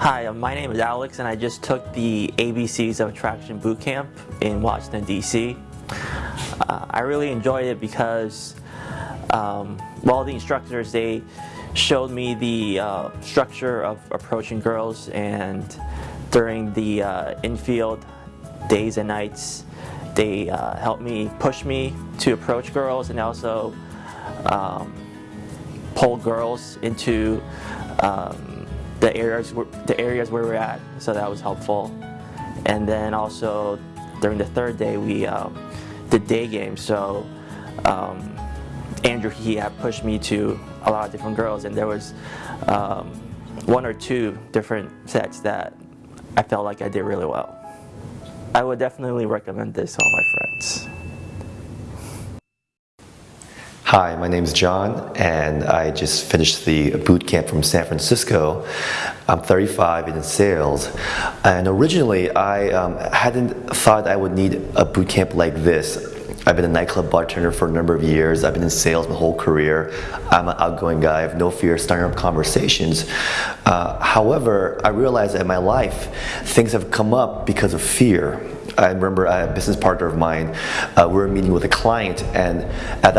Hi, uh, my name is Alex and I just took the ABCs of Attraction Boot Camp in Washington, D.C. Uh, I really enjoyed it because um, well, the instructors, they showed me the uh, structure of approaching girls and during the uh, infield days and nights, they uh, helped me push me to approach girls and also um, pull girls into um, the areas the areas where we're at. So that was helpful. And then also during the third day we um, did day games. So um, Andrew he had pushed me to a lot of different girls, and there was um, one or two different sets that I felt like I did really well. I would definitely recommend this to all my friends. Hi, my name is John, and I just finished the boot camp from San Francisco. I'm 35 in sales, and originally I um, hadn't thought I would need a boot camp like this. I've been a nightclub bartender for a number of years. I've been in sales my whole career. I'm an outgoing guy. I have no fear starting up conversations. Uh, however, I realized that in my life, things have come up because of fear. I remember a business partner of mine, uh, we were meeting with a client, and at that